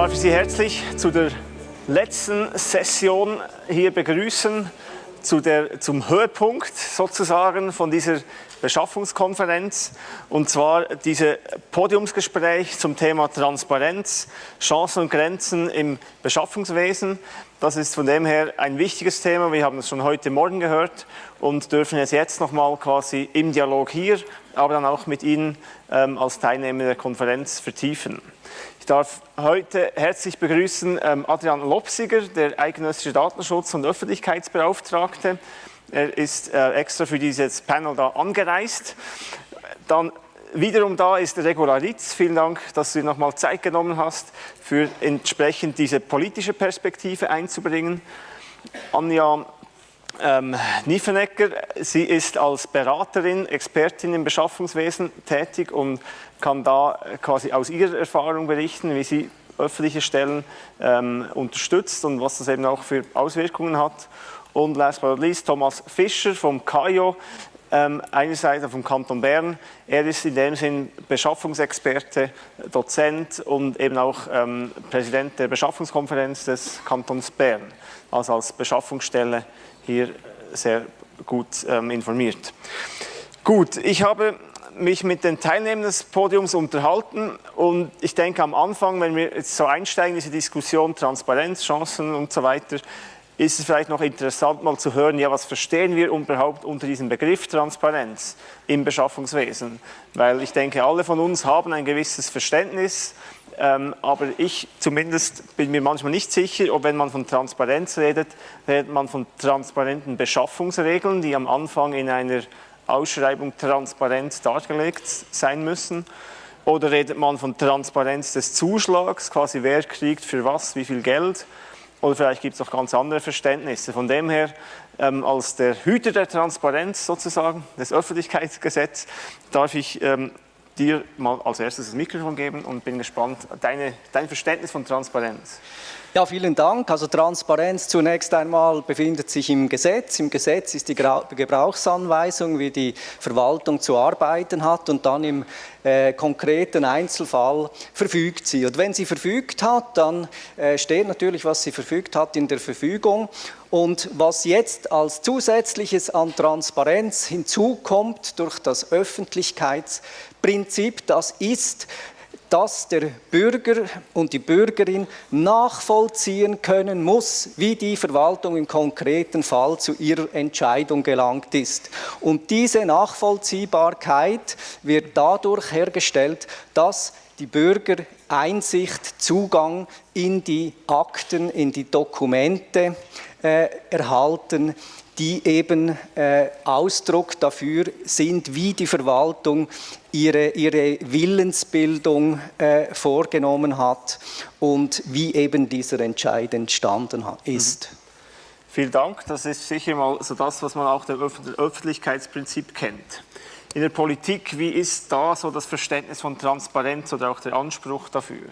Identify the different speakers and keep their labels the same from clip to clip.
Speaker 1: darf ich Sie herzlich zu der letzten Session hier begrüßen, zu der, zum Höhepunkt sozusagen von dieser Beschaffungskonferenz und zwar diese Podiumsgespräch zum Thema Transparenz, Chancen und Grenzen im Beschaffungswesen. Das ist von dem her ein wichtiges Thema. Wir haben es schon heute Morgen gehört und dürfen es jetzt nochmal quasi im Dialog hier, aber dann auch mit Ihnen ähm, als Teilnehmer der Konferenz vertiefen. Ich darf heute herzlich begrüßen ähm, Adrian Lopsiger, der eidgenössische Datenschutz- und Öffentlichkeitsbeauftragte. Er ist äh, extra für dieses Panel da angereist. Dann wiederum da ist der Regularitz. Vielen Dank, dass du dir nochmal Zeit genommen hast, für entsprechend diese politische Perspektive einzubringen. Anja ähm, Niefenecker, sie ist als Beraterin, Expertin im Beschaffungswesen tätig und kann da quasi aus ihrer Erfahrung berichten, wie sie öffentliche Stellen ähm, unterstützt und was das eben auch für Auswirkungen hat. Und last but not least Thomas Fischer vom KAIO, ähm, einerseits vom Kanton Bern. Er ist in dem Sinn Beschaffungsexperte, Dozent und eben auch ähm, Präsident der Beschaffungskonferenz des Kantons Bern, also als Beschaffungsstelle hier sehr gut ähm, informiert. Gut, ich habe mich mit den Teilnehmern des Podiums unterhalten und ich denke am Anfang, wenn wir jetzt so einsteigen, diese Diskussion Transparenz, Chancen und so weiter, ist es vielleicht noch interessant mal zu hören, ja, was verstehen wir überhaupt unter diesem Begriff Transparenz im Beschaffungswesen? Weil ich denke, alle von uns haben ein gewisses Verständnis, ähm, aber ich zumindest bin mir manchmal nicht sicher, ob wenn man von Transparenz redet, redet man von transparenten Beschaffungsregeln, die am Anfang in einer Ausschreibung transparent dargelegt sein müssen. Oder redet man von Transparenz des Zuschlags, quasi wer kriegt für was, wie viel Geld oder vielleicht gibt es auch ganz andere Verständnisse. Von dem her, ähm, als der Hüter der Transparenz sozusagen, des Öffentlichkeitsgesetzes, darf ich ähm, dir mal als erstes das Mikrofon geben und bin gespannt, deine, dein Verständnis von Transparenz.
Speaker 2: Ja, vielen Dank. Also Transparenz zunächst einmal befindet sich im Gesetz. Im Gesetz ist die Gebrauchsanweisung, wie die Verwaltung zu arbeiten hat und dann im äh, konkreten Einzelfall verfügt sie. Und wenn sie verfügt hat, dann äh, steht natürlich, was sie verfügt hat in der Verfügung. Und was jetzt als zusätzliches an Transparenz hinzukommt durch das Öffentlichkeitsprinzip, das ist, dass der Bürger und die Bürgerin nachvollziehen können muss, wie die Verwaltung im konkreten Fall zu ihrer Entscheidung gelangt ist. Und diese Nachvollziehbarkeit wird dadurch hergestellt, dass die Bürger Einsicht, Zugang in die Akten, in die Dokumente äh, erhalten, die eben äh, Ausdruck dafür sind, wie die Verwaltung ihre, ihre Willensbildung äh, vorgenommen hat und wie eben dieser Entscheid entstanden ist.
Speaker 1: Mhm. Vielen Dank. Das ist sicher mal so das, was man auch dem Öffentlichkeitsprinzip kennt. In der Politik, wie ist da so das Verständnis von Transparenz oder auch der Anspruch dafür?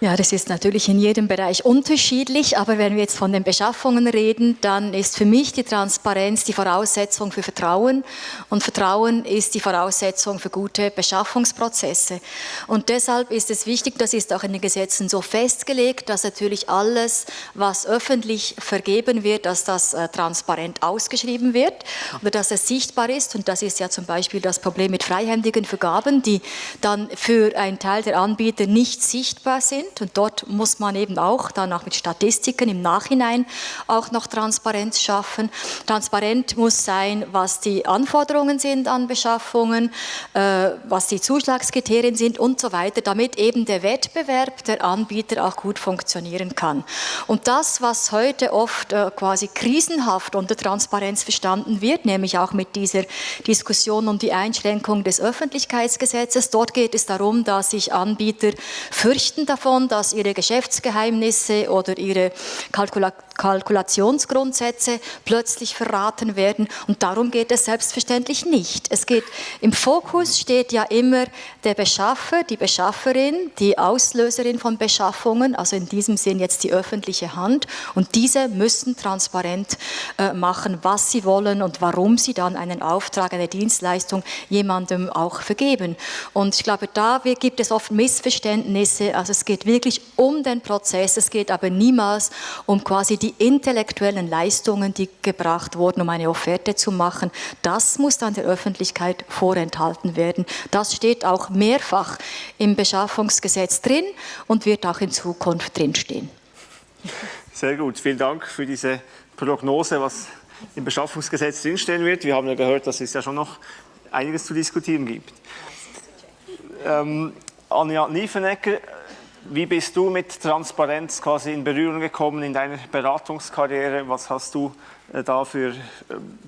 Speaker 3: Ja, das ist natürlich in jedem Bereich unterschiedlich, aber wenn wir jetzt von den Beschaffungen reden, dann ist für mich die Transparenz die Voraussetzung für Vertrauen und Vertrauen ist die Voraussetzung für gute Beschaffungsprozesse. Und deshalb ist es wichtig, das ist auch in den Gesetzen so festgelegt, dass natürlich alles, was öffentlich vergeben wird, dass das äh, transparent ausgeschrieben wird oder dass es sichtbar ist und das ist ja zum Beispiel das Problem mit freihändigen Vergaben, die dann für einen Teil der Anbieter nicht sichtbar sind sind. Und dort muss man eben auch dann auch mit Statistiken im Nachhinein auch noch Transparenz schaffen. Transparent muss sein, was die Anforderungen sind an Beschaffungen, äh, was die Zuschlagskriterien sind und so weiter, damit eben der Wettbewerb der Anbieter auch gut funktionieren kann. Und das, was heute oft äh, quasi krisenhaft unter Transparenz verstanden wird, nämlich auch mit dieser Diskussion um die Einschränkung des Öffentlichkeitsgesetzes, dort geht es darum, dass sich Anbieter fürchten davon, davon, dass ihre Geschäftsgeheimnisse oder ihre Kalkula Kalkulationsgrundsätze plötzlich verraten werden und darum geht es selbstverständlich nicht. Es geht, im Fokus steht ja immer der Beschaffer, die Beschafferin, die Auslöserin von Beschaffungen, also in diesem Sinn jetzt die öffentliche Hand und diese müssen transparent äh, machen, was sie wollen und warum sie dann einen Auftrag, eine Dienstleistung jemandem auch vergeben. Und ich glaube, da gibt es oft Missverständnisse, also es geht wirklich um den Prozess, es geht aber niemals um quasi die intellektuellen Leistungen, die gebracht wurden, um eine Offerte zu machen. Das muss dann der Öffentlichkeit vorenthalten werden. Das steht auch mehrfach im Beschaffungsgesetz drin und wird auch in Zukunft drinstehen.
Speaker 1: Sehr gut, vielen Dank für diese Prognose, was im Beschaffungsgesetz drinstehen wird. Wir haben ja gehört, dass es ja schon noch einiges zu diskutieren gibt. Ähm, Anja Niefenegger, wie bist du mit Transparenz quasi in Berührung gekommen in deiner Beratungskarriere? Was hast du äh, da für äh,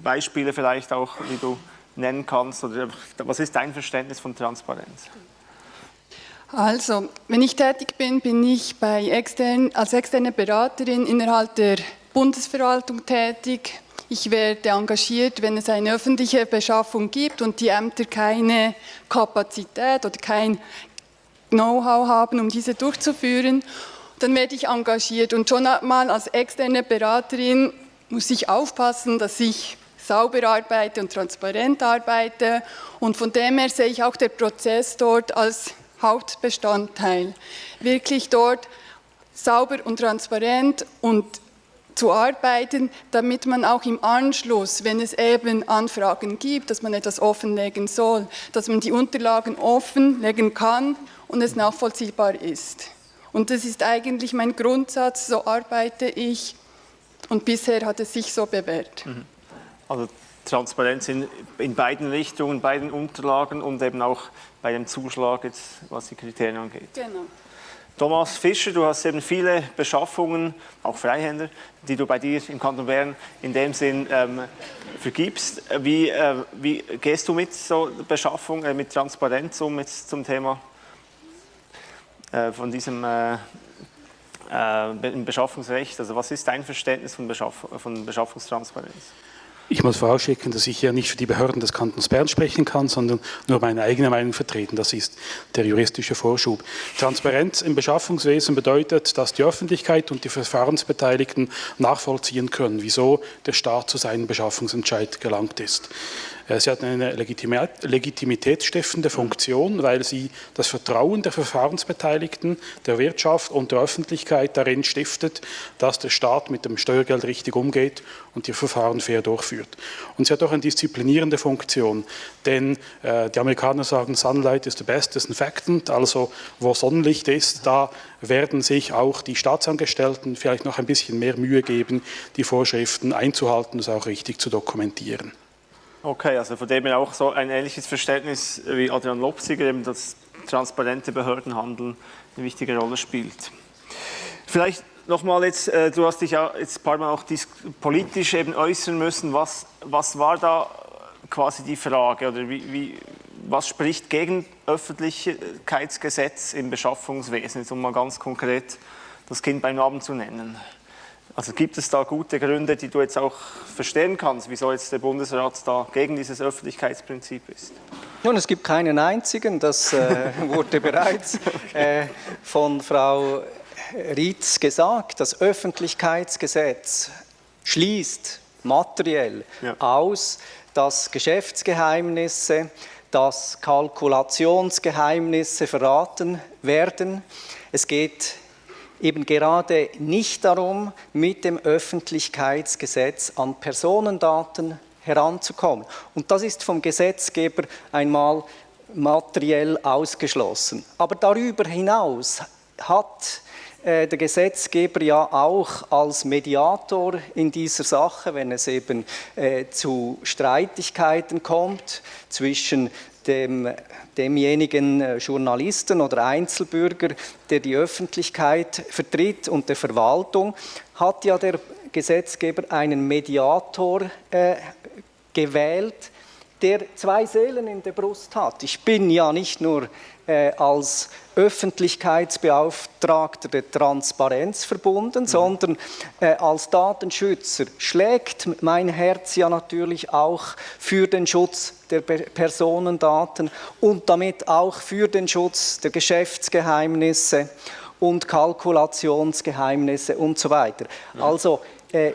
Speaker 1: Beispiele vielleicht auch, die du nennen kannst? Oder was ist dein Verständnis von Transparenz?
Speaker 4: Also, wenn ich tätig bin, bin ich extern, als externe Beraterin innerhalb der Bundesverwaltung tätig. Ich werde engagiert, wenn es eine öffentliche Beschaffung gibt und die Ämter keine Kapazität oder kein Know-how haben, um diese durchzuführen. Dann werde ich engagiert und schon mal als externe Beraterin muss ich aufpassen, dass ich sauber arbeite und transparent arbeite. Und von dem her sehe ich auch den Prozess dort als Hauptbestandteil. Wirklich dort sauber und transparent und zu arbeiten, damit man auch im Anschluss, wenn es eben Anfragen gibt, dass man etwas offenlegen soll, dass man die Unterlagen offenlegen kann und es nachvollziehbar ist. Und das ist eigentlich mein Grundsatz, so arbeite ich und bisher hat es sich so bewährt. Mhm.
Speaker 1: Also Transparenz in, in beiden Richtungen, beiden Unterlagen und eben auch bei dem Zuschlag, jetzt, was die Kriterien angeht. Genau. Thomas Fischer, du hast eben viele Beschaffungen, auch Freihänder, die du bei dir im Kanton Bern in dem Sinn ähm, vergibst. Wie, äh, wie, gehst du mit so Beschaffung, äh, mit Transparenz um jetzt zum Thema von diesem äh, äh, Beschaffungsrecht? Also was ist dein Verständnis von, Beschaff von Beschaffungstransparenz?
Speaker 5: Ich muss vorausschicken, dass ich ja nicht für die Behörden des Kantons Bern sprechen kann, sondern nur meine eigene Meinung vertreten. Das ist der juristische Vorschub. Transparenz im Beschaffungswesen bedeutet, dass die Öffentlichkeit und die Verfahrensbeteiligten nachvollziehen können, wieso der Staat zu seinem Beschaffungsentscheid gelangt ist. Sie hat eine legitimitätsstiftende Funktion, weil sie das Vertrauen der Verfahrensbeteiligten, der Wirtschaft und der Öffentlichkeit darin stiftet, dass der Staat mit dem Steuergeld richtig umgeht und die Verfahren fair durchführt. Und sie hat auch eine disziplinierende Funktion, denn äh, die Amerikaner sagen, Sunlight is the best disinfectant, also wo Sonnenlicht ist, da werden sich auch die Staatsangestellten vielleicht noch ein bisschen mehr Mühe geben, die Vorschriften einzuhalten und es auch richtig zu dokumentieren.
Speaker 1: Okay, also von dem her auch so ein ähnliches Verständnis wie Adrian Lopsiger, eben dass transparente Behördenhandeln eine wichtige Rolle spielt. Vielleicht nochmal jetzt, äh, du hast dich ja jetzt ein paar Mal auch politisch eben äußern müssen. Was, was war da quasi die Frage oder wie, wie, was spricht gegen Öffentlichkeitsgesetz im Beschaffungswesen, jetzt um mal ganz konkret das Kind beim Namen zu nennen? Also gibt es da gute Gründe, die du jetzt auch verstehen kannst, wieso jetzt der Bundesrat da gegen dieses Öffentlichkeitsprinzip ist?
Speaker 2: Nun, es gibt keinen einzigen, das äh, wurde bereits äh, von Frau Rietz gesagt. Das Öffentlichkeitsgesetz schließt materiell ja. aus, dass Geschäftsgeheimnisse, dass Kalkulationsgeheimnisse verraten werden. Es geht eben gerade nicht darum, mit dem Öffentlichkeitsgesetz an Personendaten heranzukommen. Und das ist vom Gesetzgeber einmal materiell ausgeschlossen. Aber darüber hinaus hat der Gesetzgeber ja auch als Mediator in dieser Sache, wenn es eben äh, zu Streitigkeiten kommt zwischen dem, demjenigen äh, Journalisten oder Einzelbürger, der die Öffentlichkeit vertritt und der Verwaltung, hat ja der Gesetzgeber einen Mediator äh, gewählt, der zwei Seelen in der Brust hat. Ich bin ja nicht nur äh, als Öffentlichkeitsbeauftragter der Transparenz verbunden, mhm. sondern äh, als Datenschützer schlägt mein Herz ja natürlich auch für den Schutz der Personendaten und damit auch für den Schutz der Geschäftsgeheimnisse und Kalkulationsgeheimnisse und so weiter. Mhm. Also äh,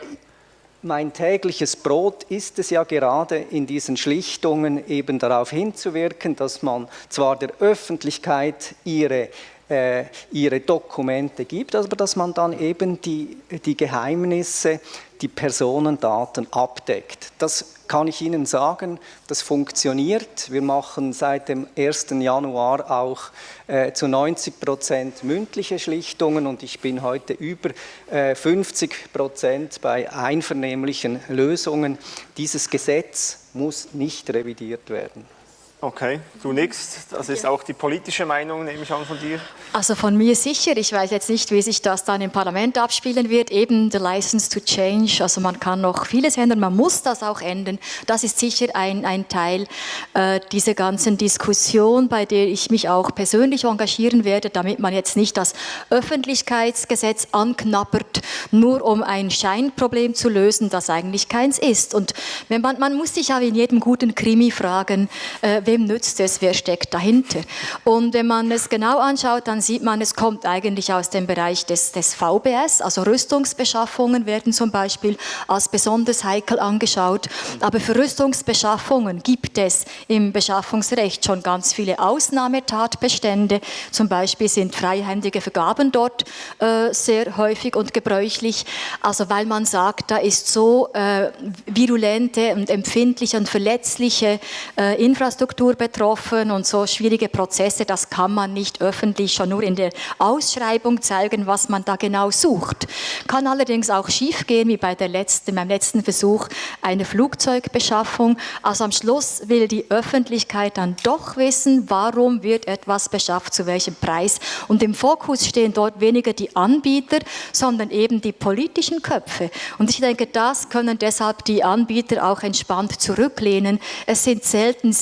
Speaker 2: mein tägliches Brot ist es ja gerade in diesen Schlichtungen eben darauf hinzuwirken, dass man zwar der Öffentlichkeit ihre äh, ihre Dokumente gibt, aber dass man dann eben die, die Geheimnisse, die Personendaten abdeckt. Das kann ich Ihnen sagen, das funktioniert. Wir machen seit dem 1. Januar auch äh, zu 90 Prozent mündliche Schlichtungen und ich bin heute über äh, 50 Prozent bei einvernehmlichen Lösungen. Dieses Gesetz muss nicht revidiert werden.
Speaker 1: Okay, du nix. Das ist auch die politische Meinung, nehme ich an, von dir.
Speaker 3: Also von mir sicher. Ich weiß jetzt nicht, wie sich das dann im Parlament abspielen wird. Eben the license to change. Also man kann noch vieles ändern, man muss das auch ändern. Das ist sicher ein, ein Teil äh, dieser ganzen Diskussion, bei der ich mich auch persönlich engagieren werde, damit man jetzt nicht das Öffentlichkeitsgesetz anknappert, nur um ein Scheinproblem zu lösen, das eigentlich keins ist. Und wenn man, man muss sich ja in jedem guten Krimi fragen, äh, wem nützt es, wer steckt dahinter. Und wenn man es genau anschaut, dann sieht man, es kommt eigentlich aus dem Bereich des, des VBS, also Rüstungsbeschaffungen werden zum Beispiel als besonders heikel angeschaut. Aber für Rüstungsbeschaffungen gibt es im Beschaffungsrecht schon ganz viele Ausnahmetatbestände. Zum Beispiel sind freihändige Vergaben dort äh, sehr häufig und gebräuchlich. Also weil man sagt, da ist so äh, virulente und empfindliche und verletzliche äh, Infrastruktur Infrastruktur betroffen und so schwierige Prozesse, das kann man nicht öffentlich schon nur in der Ausschreibung zeigen, was man da genau sucht. Kann allerdings auch schiefgehen, wie bei der letzten, beim letzten Versuch einer Flugzeugbeschaffung. Also am Schluss will die Öffentlichkeit dann doch wissen, warum wird etwas beschafft, zu welchem Preis. Und im Fokus stehen dort weniger die Anbieter, sondern eben die politischen Köpfe. Und ich denke, das können deshalb die Anbieter auch entspannt zurücklehnen. Es sind selten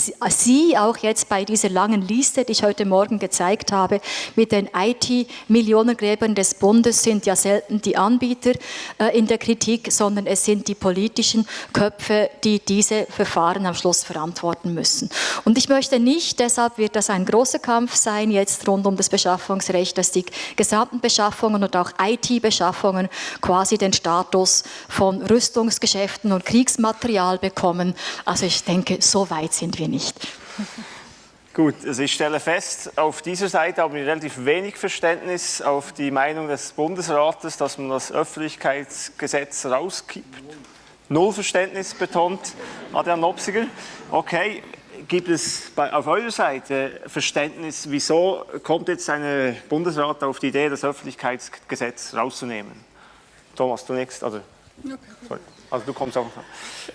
Speaker 3: Sie auch jetzt bei dieser langen Liste, die ich heute Morgen gezeigt habe, mit den IT-Millionengräbern des Bundes sind ja selten die Anbieter äh, in der Kritik, sondern es sind die politischen Köpfe, die diese Verfahren am Schluss verantworten müssen. Und ich möchte nicht, deshalb wird das ein großer Kampf sein, jetzt rund um das Beschaffungsrecht, dass die gesamten Beschaffungen und auch IT-Beschaffungen quasi den Status von Rüstungsgeschäften und Kriegsmaterial bekommen. Also ich denke, so weit sind wir nicht.
Speaker 1: Gut, also ich stelle fest, auf dieser Seite haben wir relativ wenig Verständnis auf die Meinung des Bundesrates, dass man das Öffentlichkeitsgesetz rauskippt. Null Verständnis betont Adrian Nopsiger. Okay, gibt es bei, auf eurer Seite Verständnis, wieso kommt jetzt ein Bundesrat auf die Idee, das Öffentlichkeitsgesetz rauszunehmen? Thomas, du nächst, also, sorry. Also du kommst auch.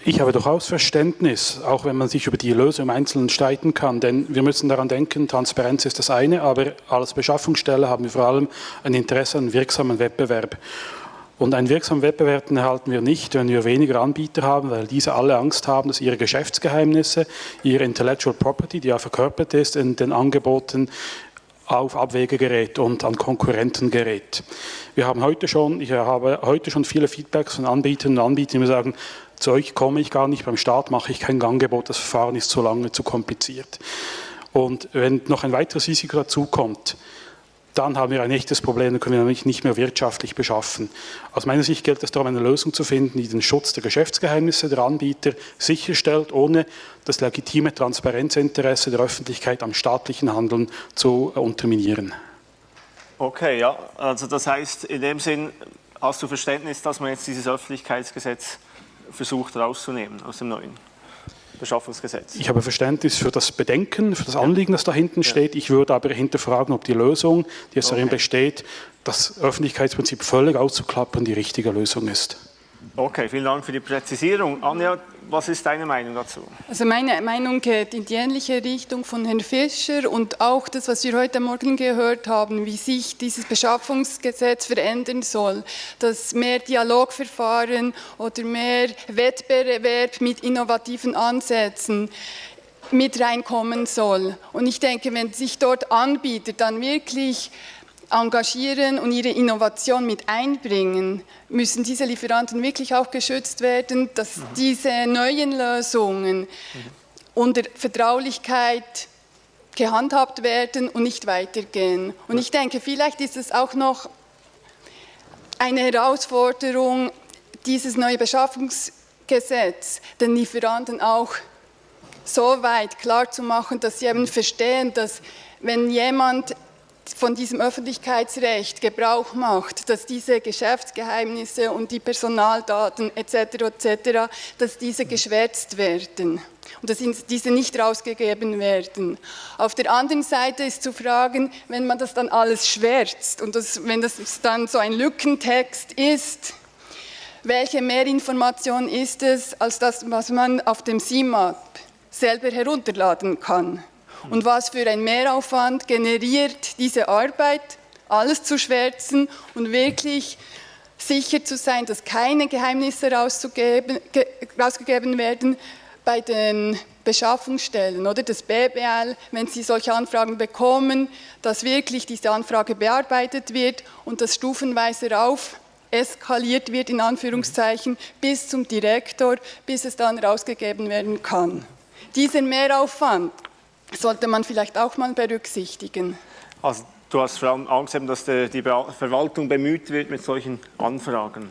Speaker 5: Ich habe durchaus Verständnis, auch wenn man sich über die Lösung im Einzelnen streiten kann, denn wir müssen daran denken, Transparenz ist das eine, aber als Beschaffungsstelle haben wir vor allem ein Interesse an wirksamen Wettbewerb. Und einen wirksamen Wettbewerb erhalten wir nicht, wenn wir weniger Anbieter haben, weil diese alle Angst haben, dass ihre Geschäftsgeheimnisse, ihre Intellectual Property, die ja verkörpert ist in den Angeboten, auf Abwege gerät und an Konkurrenten gerät. Wir haben heute schon, ich habe heute schon viele Feedbacks von Anbietern und Anbietern, die mir sagen, zu euch komme ich gar nicht, beim Staat mache ich kein Angebot, das Verfahren ist zu lange, zu kompliziert. Und wenn noch ein weiteres Risiko dazu kommt, dann haben wir ein echtes Problem, dann können wir nämlich nicht mehr wirtschaftlich beschaffen. Aus meiner Sicht gilt es darum, eine Lösung zu finden, die den Schutz der Geschäftsgeheimnisse der Anbieter sicherstellt, ohne das legitime Transparenzinteresse der Öffentlichkeit am staatlichen Handeln zu unterminieren.
Speaker 1: Okay, ja, also das heißt, in dem Sinn hast du Verständnis, dass man jetzt dieses Öffentlichkeitsgesetz versucht rauszunehmen aus dem neuen? Beschaffungsgesetz.
Speaker 5: Ich habe Verständnis für das Bedenken, für das Anliegen, das da hinten ja. steht. Ich würde aber hinterfragen, ob die Lösung, die jetzt okay. darin besteht, das Öffentlichkeitsprinzip völlig auszuklappern, die richtige Lösung ist.
Speaker 1: Okay, vielen Dank für die Präzisierung. Anja, was ist deine Meinung dazu?
Speaker 4: Also meine Meinung geht in die ähnliche Richtung von Herrn Fischer und auch das, was wir heute Morgen gehört haben, wie sich dieses Beschaffungsgesetz verändern soll, dass mehr Dialogverfahren oder mehr Wettbewerb mit innovativen Ansätzen mit reinkommen soll. Und ich denke, wenn sich dort Anbieter dann wirklich engagieren und ihre Innovation mit einbringen, müssen diese Lieferanten wirklich auch geschützt werden, dass mhm. diese neuen Lösungen mhm. unter Vertraulichkeit gehandhabt werden und nicht weitergehen. Und ich denke, vielleicht ist es auch noch eine Herausforderung, dieses neue Beschaffungsgesetz den Lieferanten auch so weit klarzumachen, dass sie eben verstehen, dass wenn jemand von diesem Öffentlichkeitsrecht Gebrauch macht, dass diese Geschäftsgeheimnisse und die Personaldaten etc. etc., dass diese geschwärzt werden und dass diese nicht rausgegeben werden. Auf der anderen Seite ist zu fragen, wenn man das dann alles schwärzt und das, wenn das dann so ein Lückentext ist, welche Mehrinformation ist es, als das, was man auf dem CIMAP selber herunterladen kann? Und was für ein Mehraufwand generiert diese Arbeit, alles zu schwärzen und wirklich sicher zu sein, dass keine Geheimnisse rausgegeben werden bei den Beschaffungsstellen oder das BBL, wenn sie solche Anfragen bekommen, dass wirklich diese Anfrage bearbeitet wird und das stufenweise rauf eskaliert wird, in Anführungszeichen, bis zum Direktor, bis es dann rausgegeben werden kann. Diesen Mehraufwand sollte man vielleicht auch mal berücksichtigen.
Speaker 1: Also du hast vor allem Angst, dass die Verwaltung bemüht wird mit solchen Anfragen.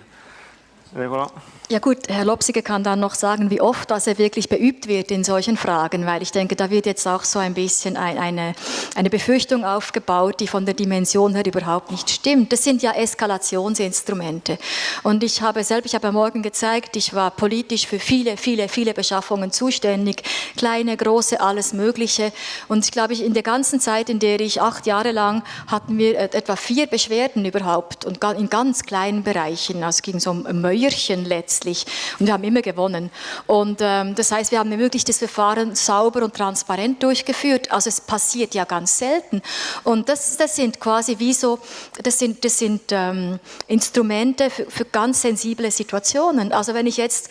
Speaker 3: Regula? Ja gut, Herr Lopsiger kann dann noch sagen, wie oft das er wirklich beübt wird in solchen Fragen, weil ich denke, da wird jetzt auch so ein bisschen ein, eine, eine Befürchtung aufgebaut, die von der Dimension her überhaupt nicht stimmt. Das sind ja Eskalationsinstrumente. Und ich habe selbst, ich habe Morgen gezeigt, ich war politisch für viele, viele, viele Beschaffungen zuständig, kleine, große, alles Mögliche. Und ich glaube, in der ganzen Zeit, in der ich acht Jahre lang, hatten wir etwa vier Beschwerden überhaupt und in ganz kleinen Bereichen. Also es ging so um Mäuerchen letztlich letztlich. Und wir haben immer gewonnen. Und ähm, das heißt, wir haben wirklich das Verfahren sauber und transparent durchgeführt. Also es passiert ja ganz selten. Und das, das sind quasi wie so, das sind, das sind ähm, Instrumente für, für, ganz sensible Situationen. Also wenn ich jetzt,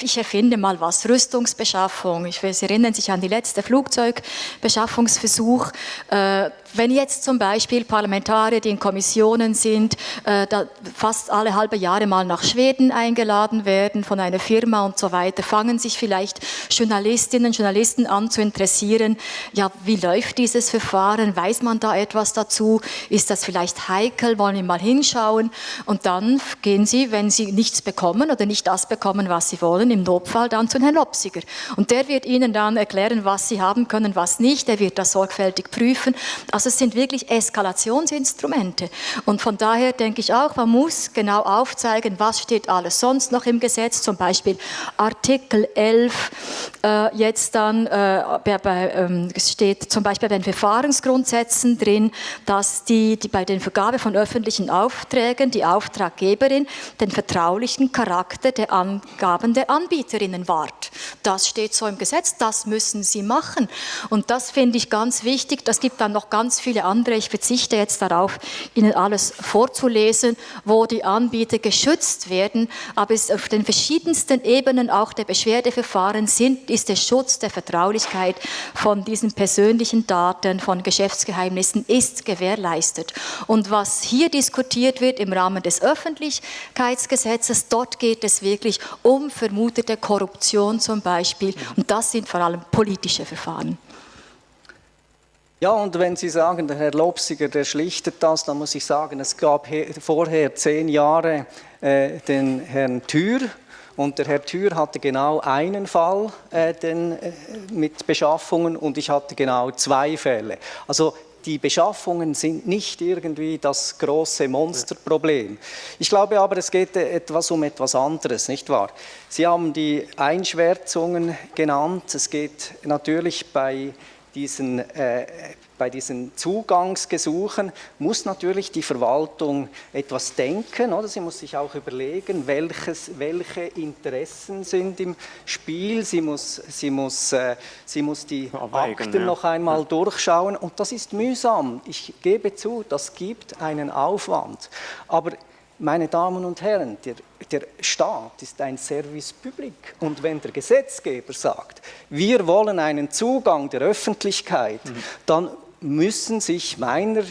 Speaker 3: ich erfinde mal was, Rüstungsbeschaffung, ich Sie erinnern sich an die letzte Flugzeugbeschaffungsversuch, äh, wenn jetzt zum Beispiel Parlamentarier, die in Kommissionen sind, äh, fast alle halbe Jahre mal nach Schweden eingeladen werden von einer Firma und so weiter, fangen sich vielleicht Journalistinnen Journalisten an zu interessieren, ja, wie läuft dieses Verfahren, weiß man da etwas dazu, ist das vielleicht heikel, wollen wir mal hinschauen? Und dann gehen sie, wenn sie nichts bekommen oder nicht das bekommen, was sie wollen, im Notfall dann zu Herrn Lopsiger. Und der wird ihnen dann erklären, was sie haben können, was nicht, er wird das sorgfältig prüfen, also es sind wirklich Eskalationsinstrumente. Und von daher denke ich auch, man muss genau aufzeigen, was steht alles sonst noch im Gesetz, zum Beispiel Artikel 11, äh, jetzt dann äh, bei, ähm, steht zum Beispiel bei den Verfahrensgrundsätzen drin, dass die, die bei der Vergabe von öffentlichen Aufträgen die Auftraggeberin den vertraulichen Charakter der Angaben der Anbieterinnen wahrt. Das steht so im Gesetz, das müssen sie machen. Und das finde ich ganz wichtig. Das gibt dann noch ganz ganz viele andere. Ich verzichte jetzt darauf, Ihnen alles vorzulesen, wo die Anbieter geschützt werden. Aber es auf den verschiedensten Ebenen auch der Beschwerdeverfahren sind, ist der Schutz der Vertraulichkeit von diesen persönlichen Daten, von Geschäftsgeheimnissen ist gewährleistet. Und was hier diskutiert wird im Rahmen des Öffentlichkeitsgesetzes, dort geht es wirklich um vermutete Korruption zum Beispiel. Und das sind vor allem politische Verfahren.
Speaker 2: Ja, und wenn Sie sagen, der Herr Lobsiger, der schlichtet das, dann muss ich sagen, es gab vorher zehn Jahre äh, den Herrn Thür, und der Herr Thür hatte genau einen Fall äh, den, äh, mit Beschaffungen und ich hatte genau zwei Fälle. Also die Beschaffungen sind nicht irgendwie das große Monsterproblem. Ich glaube aber, es geht etwas um etwas anderes, nicht wahr? Sie haben die Einschwärzungen genannt. Es geht natürlich bei diesen, äh, bei diesen Zugangsgesuchen muss natürlich die Verwaltung etwas denken, oder? Sie muss sich auch überlegen, welches, welche Interessen sind im Spiel. Sie muss, sie muss, äh, sie muss die Abweigen, Akten ja. noch einmal ja. durchschauen und das ist mühsam. Ich gebe zu, das gibt einen Aufwand. Aber meine Damen und Herren, der, der, Staat ist ein Service public und wenn der Gesetzgeber sagt, wir wollen einen Zugang der Öffentlichkeit, mhm. dann müssen sich meiner,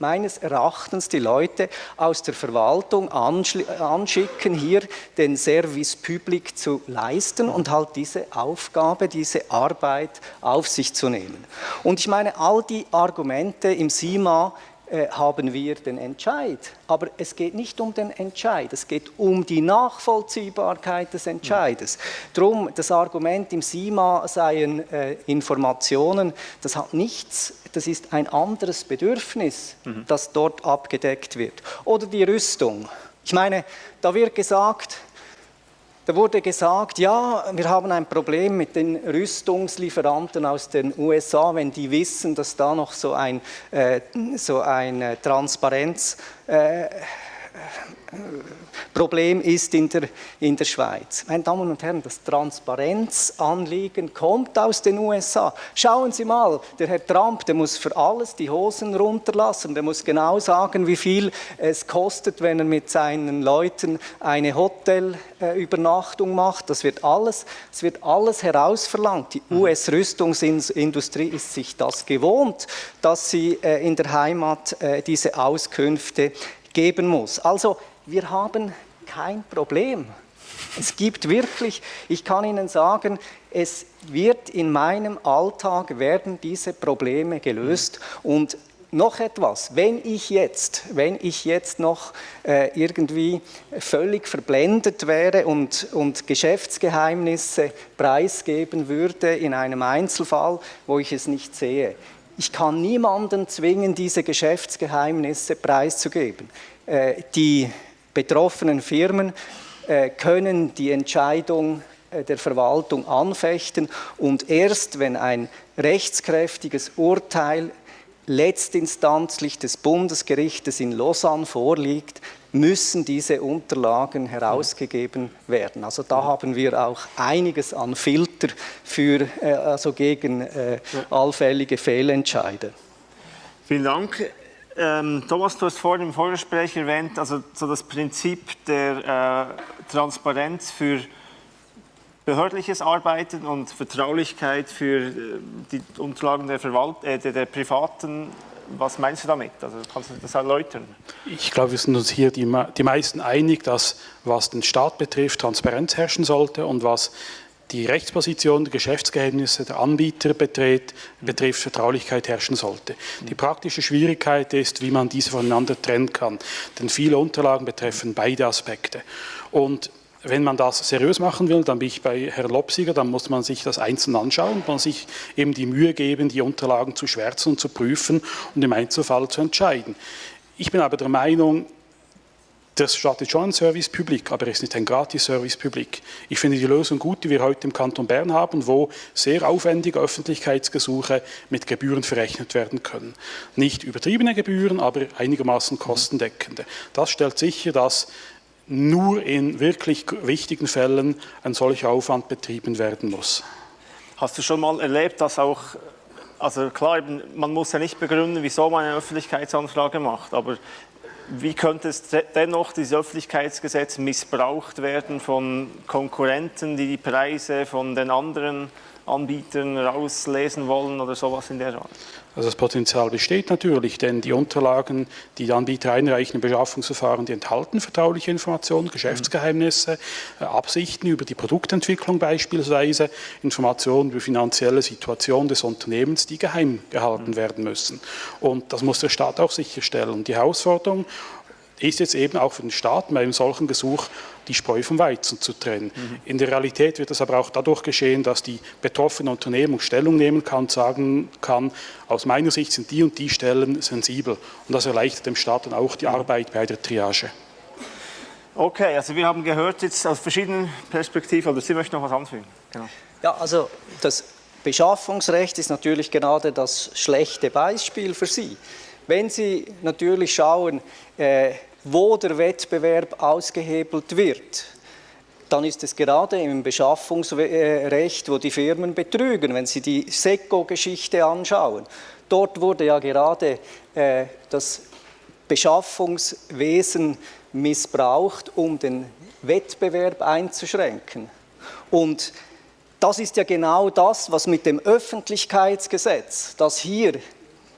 Speaker 2: meines Erachtens die Leute aus der Verwaltung anschicken, hier den Service public zu leisten und halt diese Aufgabe, diese Arbeit auf sich zu nehmen. Und ich meine, all die Argumente im SIMA, haben wir den Entscheid. Aber es geht nicht um den Entscheid, es geht um die Nachvollziehbarkeit des Entscheides. Drum das Argument im SIMA seien äh, Informationen, das hat nichts, das ist ein anderes Bedürfnis, mhm. das dort abgedeckt wird. Oder die Rüstung. Ich meine, da wird gesagt, da wurde gesagt, ja, wir haben ein Problem mit den Rüstungslieferanten aus den USA, wenn die wissen, dass da noch so ein, äh, so ein Transparenz äh, Problem ist in der, in der Schweiz. Meine Damen und Herren, das Transparenzanliegen kommt aus den USA. Schauen Sie mal, der Herr Trump, der muss für alles die Hosen runterlassen, der muss genau sagen, wie viel es kostet, wenn er mit seinen Leuten eine Hotelübernachtung macht. Das wird alles, das wird alles herausverlangt. Die mhm. US-Rüstungsindustrie ist sich das gewohnt, dass sie äh, in der Heimat äh, diese Auskünfte geben muss. Also wir haben kein Problem. Es gibt wirklich, ich kann Ihnen sagen, es wird in meinem Alltag werden diese Probleme gelöst und noch etwas, wenn ich jetzt, wenn ich jetzt noch äh, irgendwie völlig verblendet wäre und, und Geschäftsgeheimnisse preisgeben würde in einem Einzelfall, wo ich es nicht sehe, ich kann niemanden zwingen, diese Geschäftsgeheimnisse preiszugeben. Äh, die betroffenen Firmen äh, können die Entscheidung äh, der Verwaltung anfechten und erst wenn ein rechtskräftiges Urteil letztinstanzlich des Bundesgerichtes in Lausanne vorliegt, müssen diese Unterlagen herausgegeben werden. Also da haben wir auch einiges an Filter für, äh, also gegen äh, allfällige Fehlentscheide.
Speaker 1: Vielen Dank. Ähm, Thomas, du hast vorhin im Vorgespräch erwähnt, also so das Prinzip der äh, Transparenz für behördliches Arbeiten und Vertraulichkeit für äh, die Unterlagen der, Verwalt äh, der, der Privaten was meinst du damit? Also kannst du das erläutern?
Speaker 5: Ich glaube, wir sind uns hier die, die meisten einig, dass was den Staat betrifft, Transparenz herrschen sollte und was die Rechtsposition der Geschäftsgeheimnisse der Anbieter betrifft, betrifft, Vertraulichkeit herrschen sollte. Die praktische Schwierigkeit ist, wie man diese voneinander trennen kann, denn viele Unterlagen betreffen beide Aspekte. Und wenn man das seriös machen will, dann bin ich bei Herrn Lopsiger, dann muss man sich das einzeln anschauen man sich eben die Mühe geben, die Unterlagen zu schwärzen und zu prüfen und im Einzelfall zu entscheiden. Ich bin aber der Meinung, das startet schon ein Service Public, aber es ist nicht ein Gratis-Service Public. Ich finde die Lösung gut, die wir heute im Kanton Bern haben, wo sehr aufwendige Öffentlichkeitsgesuche mit Gebühren verrechnet werden können. Nicht übertriebene Gebühren, aber einigermaßen kostendeckende. Das stellt sicher, dass nur in wirklich wichtigen Fällen ein solcher Aufwand betrieben werden muss.
Speaker 1: Hast du schon mal erlebt, dass auch, also klar, man muss ja nicht begründen, wieso man eine Öffentlichkeitsanfrage macht, aber wie könnte es dennoch, dieses Öffentlichkeitsgesetz, missbraucht werden von Konkurrenten, die die Preise von den anderen Anbietern rauslesen wollen oder sowas in der Art?
Speaker 5: Also das Potenzial besteht natürlich, denn die Unterlagen, die die Anbieter einreichen im Beschaffungsverfahren, die enthalten vertrauliche Informationen, Geschäftsgeheimnisse, äh, Absichten über die Produktentwicklung beispielsweise, Informationen über finanzielle Situation des Unternehmens, die geheim gehalten werden müssen. Und das muss der Staat auch sicherstellen. Die Herausforderung ist jetzt eben auch für den Staat bei einem solchen Gesuch die Spreu vom Weizen zu trennen. Mhm. In der Realität wird das aber auch dadurch geschehen, dass die betroffene Unternehmung Stellung nehmen kann und sagen kann, aus meiner Sicht sind die und die Stellen sensibel. Und das erleichtert dem Staat dann auch die Arbeit bei der Triage.
Speaker 1: Okay, also wir haben gehört jetzt aus verschiedenen Perspektiven, oder Sie möchten noch was anfügen?
Speaker 2: Genau. Ja, also das Beschaffungsrecht ist natürlich gerade das schlechte Beispiel für Sie. Wenn Sie natürlich schauen, äh, wo der Wettbewerb ausgehebelt wird, dann ist es gerade im Beschaffungsrecht, wo die Firmen betrügen. Wenn Sie die SECO-Geschichte anschauen, dort wurde ja gerade äh, das Beschaffungswesen missbraucht, um den Wettbewerb einzuschränken. Und das ist ja genau das, was mit dem Öffentlichkeitsgesetz, das hier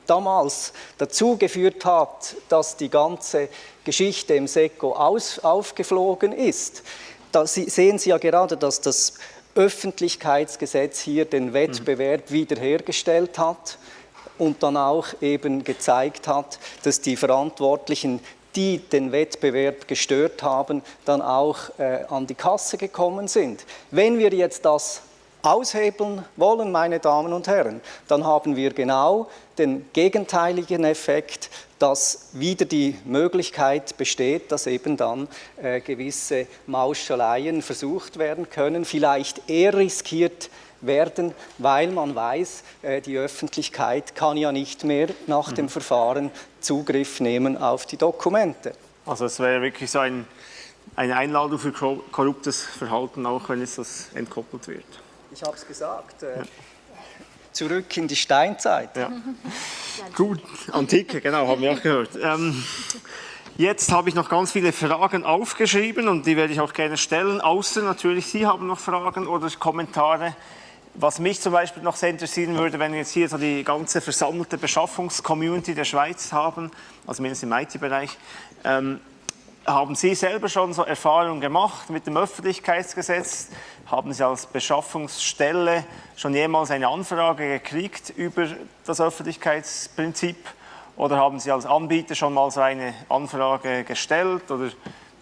Speaker 2: damals dazu geführt hat, dass die ganze Geschichte im SECO aus, aufgeflogen ist. Da sehen Sie ja gerade, dass das Öffentlichkeitsgesetz hier den Wettbewerb mhm. wiederhergestellt hat. und dann auch eben gezeigt hat, dass die Verantwortlichen die den Wettbewerb gestört haben, dann auch äh, an die Kasse gekommen sind. Wenn wir jetzt das aushebeln wollen, meine Damen und Herren, dann haben wir genau den gegenteiligen Effekt, dass wieder die Möglichkeit besteht, dass eben dann äh, gewisse Mauscheleien versucht werden können, vielleicht eher riskiert werden, weil man weiß, äh, die Öffentlichkeit kann ja nicht mehr nach dem mhm. Verfahren Zugriff nehmen auf die Dokumente.
Speaker 1: Also es wäre wirklich so ein, eine Einladung für korruptes Verhalten, auch wenn es das entkoppelt wird.
Speaker 2: Ich habe es gesagt. Äh, ja. Zurück in die Steinzeit.
Speaker 1: Ja. Gut, Antike, genau, haben wir auch gehört. Ähm, jetzt habe ich noch ganz viele Fragen aufgeschrieben und die werde ich auch gerne stellen, außer natürlich Sie haben noch Fragen oder Kommentare. Was mich zum Beispiel noch sehr interessieren würde, wenn wir jetzt hier so die ganze versammelte Beschaffungscommunity der Schweiz haben, also mindestens im IT-Bereich, ähm, haben Sie selber schon so Erfahrungen gemacht mit dem Öffentlichkeitsgesetz? Haben Sie als Beschaffungsstelle schon jemals eine Anfrage gekriegt über das Öffentlichkeitsprinzip? Oder haben Sie als Anbieter schon mal so eine Anfrage gestellt? Oder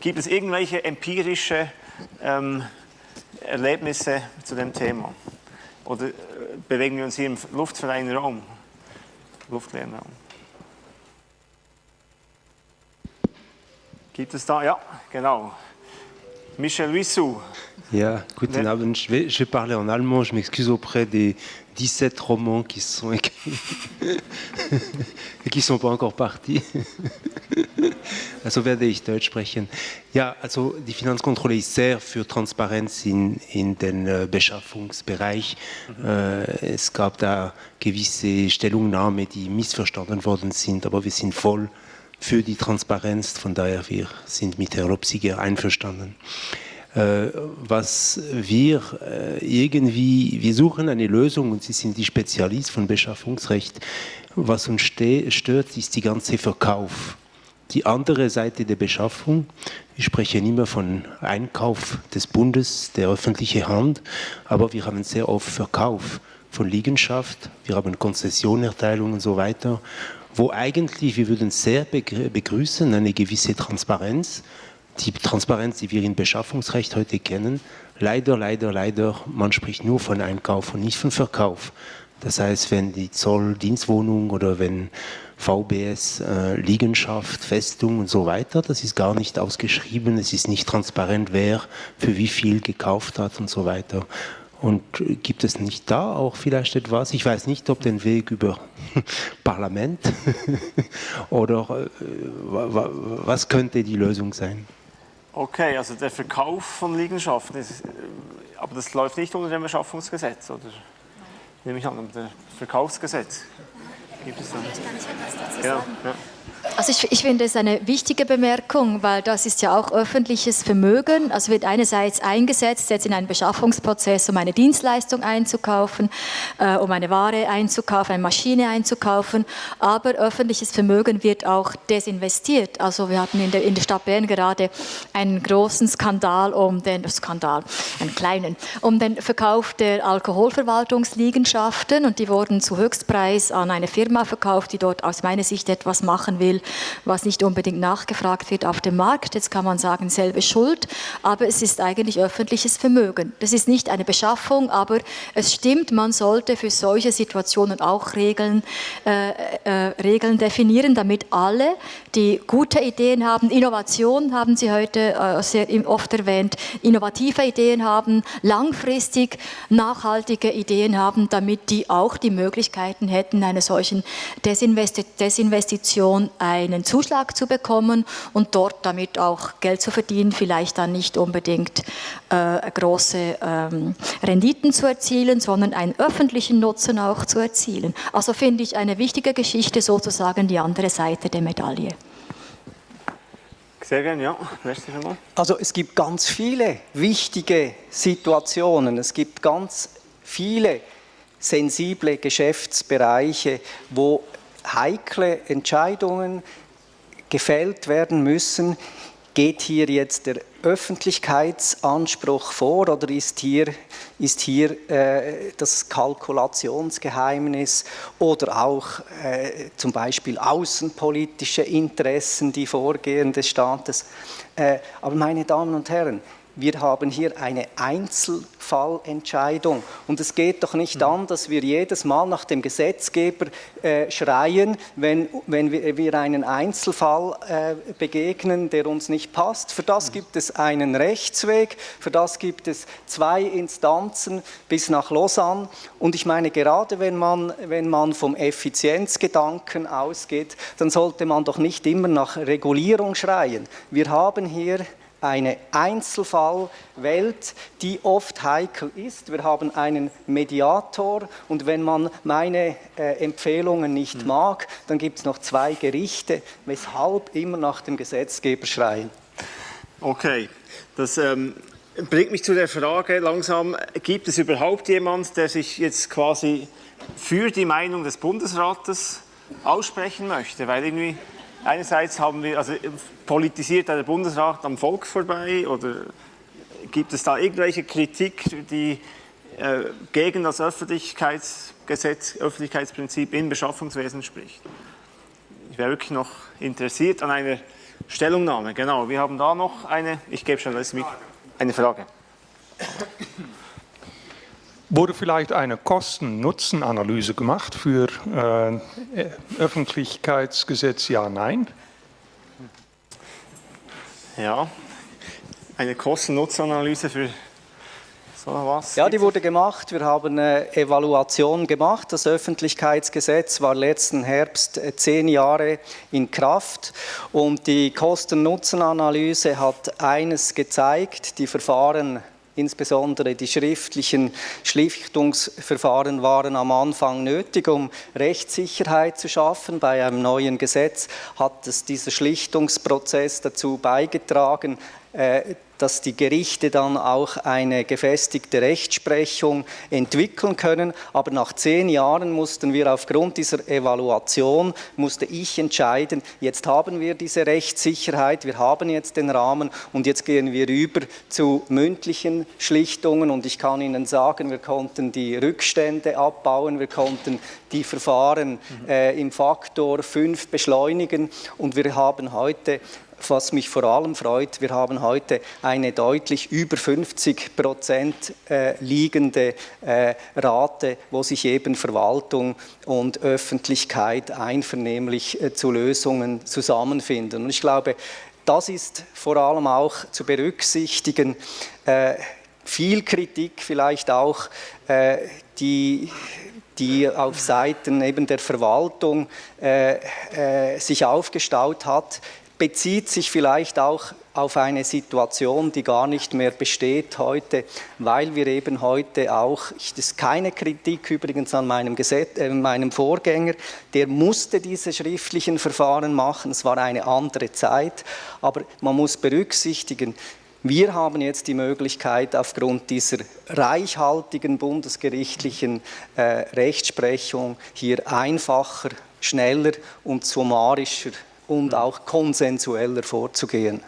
Speaker 1: gibt es irgendwelche empirische ähm, Erlebnisse zu dem Thema? Oder äh, bewegen wir uns hier im luftfreien Raum, luftleeren Raum? Gibt es da? Ja, genau. Michel Wissou.
Speaker 6: Ja, guten Abend. Je vais, je vais parler en allemand. Je m'excuse auprès des 17 Romans qui sont écrits et qui ne sont pas encore partis. also werde ich Deutsch sprechen. Ja, also die Finanzkontrolle ist sehr für Transparenz in, in den äh, Beschaffungsbereich. Mhm. Äh, es gab da gewisse Stellungnahmen, die missverstanden worden sind, aber wir sind voll für die Transparenz. Von daher, wir sind mit Herrn Lopsiger einverstanden. Äh, was wir äh, irgendwie, wir suchen eine Lösung und Sie sind die Spezialist von Beschaffungsrecht. Was uns stört, ist die ganze Verkauf. Die andere Seite der Beschaffung, ich spreche nicht mehr von Einkauf des Bundes, der öffentlichen Hand, aber wir haben sehr oft Verkauf von Liegenschaft, wir haben Konzessionerteilung und so weiter wo eigentlich, wir würden sehr begrüßen, eine gewisse Transparenz, die Transparenz, die wir im Beschaffungsrecht heute kennen. Leider, leider, leider, man spricht nur von Einkauf und nicht von Verkauf. Das heißt, wenn die Zolldienstwohnung oder wenn VBS äh, Liegenschaft, Festung und so weiter, das ist gar nicht ausgeschrieben, es ist nicht transparent, wer für wie viel gekauft hat und so weiter. Und gibt es nicht da auch vielleicht etwas? Ich weiß nicht, ob den Weg über Parlament oder äh, was könnte die Lösung sein?
Speaker 1: Okay, also der Verkauf von Liegenschaften, ist, äh, aber das läuft nicht unter dem Beschaffungsgesetz, oder? Nehme ich an, unter dem Verkaufsgesetz. Gibt es dann? Ich kann nicht etwas dazu
Speaker 3: sagen. Ja, ja. Also ich, ich, finde es eine wichtige Bemerkung, weil das ist ja auch öffentliches Vermögen. Also wird einerseits eingesetzt jetzt in einen Beschaffungsprozess, um eine Dienstleistung einzukaufen, äh, um eine Ware einzukaufen, eine Maschine einzukaufen. Aber öffentliches Vermögen wird auch desinvestiert. Also wir hatten in der, in der Stadt Bern gerade einen großen Skandal um den Skandal, einen kleinen, um den Verkauf der Alkoholverwaltungsliegenschaften und die wurden zu Höchstpreis an eine Firma verkauft, die dort aus meiner Sicht etwas machen will, was nicht unbedingt nachgefragt wird auf dem Markt. Jetzt kann man sagen, selbe Schuld, aber es ist eigentlich öffentliches Vermögen. Das ist nicht eine Beschaffung, aber es stimmt, man sollte für solche Situationen auch Regeln, äh, äh, Regeln definieren, damit alle, die gute Ideen haben, Innovation haben Sie heute äh, sehr oft erwähnt, innovative Ideen haben, langfristig nachhaltige Ideen haben, damit die auch die Möglichkeiten hätten, eine solchen Desinvestition einen Zuschlag zu bekommen und dort damit auch Geld zu verdienen, vielleicht dann nicht unbedingt äh, große ähm, Renditen zu erzielen, sondern einen öffentlichen Nutzen auch zu erzielen. Also finde ich eine wichtige Geschichte sozusagen die andere Seite der Medaille.
Speaker 1: Sehr gerne, ja.
Speaker 2: Also es gibt ganz viele wichtige Situationen, es gibt ganz viele sensible Geschäftsbereiche, wo heikle Entscheidungen gefällt werden müssen, geht hier jetzt der Öffentlichkeitsanspruch vor oder ist hier, ist hier äh, das Kalkulationsgeheimnis oder auch äh, zum Beispiel außenpolitische Interessen, die vorgehen des Staates? Äh, aber meine Damen und Herren, wir haben hier eine Einzelfallentscheidung. Und es geht doch nicht an, dass wir jedes Mal nach dem Gesetzgeber äh, schreien, wenn, wenn wir, wir einen Einzelfall äh, begegnen, der uns nicht passt. Für das gibt es einen Rechtsweg, für das gibt es zwei Instanzen bis nach Lausanne. Und ich meine, gerade wenn man, wenn man vom Effizienzgedanken ausgeht, dann sollte man doch nicht immer nach Regulierung schreien. Wir haben hier eine Einzelfallwelt, die oft heikel ist. Wir haben einen Mediator und wenn man meine äh, Empfehlungen nicht mhm. mag, dann gibt es noch zwei Gerichte, weshalb immer nach dem Gesetzgeber schreien.
Speaker 1: Okay, das ähm, bringt mich zu der Frage langsam, gibt es überhaupt jemand, der sich jetzt quasi für die Meinung des Bundesrates aussprechen möchte? Weil irgendwie einerseits haben wir, also politisiert der Bundesrat am Volk vorbei oder gibt es da irgendwelche Kritik, die äh, gegen das Öffentlichkeitsgesetz, Öffentlichkeitsprinzip im Beschaffungswesen spricht? Ich wäre wirklich noch interessiert an einer Stellungnahme. Genau, wir haben da noch eine, ich gebe schon das mit, eine Frage.
Speaker 7: Wurde vielleicht eine Kosten-Nutzen-Analyse gemacht für äh, Öffentlichkeitsgesetz Ja, Nein?
Speaker 1: Ja, eine Kosten-Nutzen-Analyse für so was?
Speaker 2: Ja, die wurde gemacht. Wir haben eine Evaluation gemacht. Das Öffentlichkeitsgesetz war letzten Herbst äh, zehn Jahre in Kraft und die Kosten-Nutzen-Analyse hat eines gezeigt, die Verfahren Insbesondere die schriftlichen Schlichtungsverfahren waren am Anfang nötig, um Rechtssicherheit zu schaffen. Bei einem neuen Gesetz hat es dieser Schlichtungsprozess dazu beigetragen, äh, dass die Gerichte dann auch eine gefestigte Rechtsprechung entwickeln können. Aber nach zehn Jahren mussten wir aufgrund dieser Evaluation, musste ich entscheiden, jetzt haben wir diese Rechtssicherheit, wir haben jetzt den Rahmen und jetzt gehen wir über zu mündlichen Schlichtungen. Und ich kann Ihnen sagen, wir konnten die Rückstände abbauen, wir konnten die Verfahren äh, im Faktor 5 beschleunigen. Und wir haben heute was mich vor allem freut, wir haben heute eine deutlich über 50 Prozent äh, liegende äh, Rate, wo sich eben Verwaltung und Öffentlichkeit einvernehmlich äh, zu Lösungen zusammenfinden. Und ich glaube, das ist vor allem auch zu berücksichtigen. viel Kritik vielleicht auch, die die auf Seiten eben der Verwaltung äh, äh, sich aufgestaut hat, bezieht sich vielleicht auch auf eine Situation, die gar nicht mehr besteht heute, weil wir eben heute auch, das ist keine Kritik übrigens an meinem, Gesetz, äh, meinem Vorgänger, der musste diese schriftlichen Verfahren machen, es war eine andere Zeit, aber man muss berücksichtigen, wir haben jetzt die Möglichkeit, aufgrund dieser reichhaltigen bundesgerichtlichen äh, Rechtsprechung hier einfacher, schneller und summarischer und auch konsensueller vorzugehen.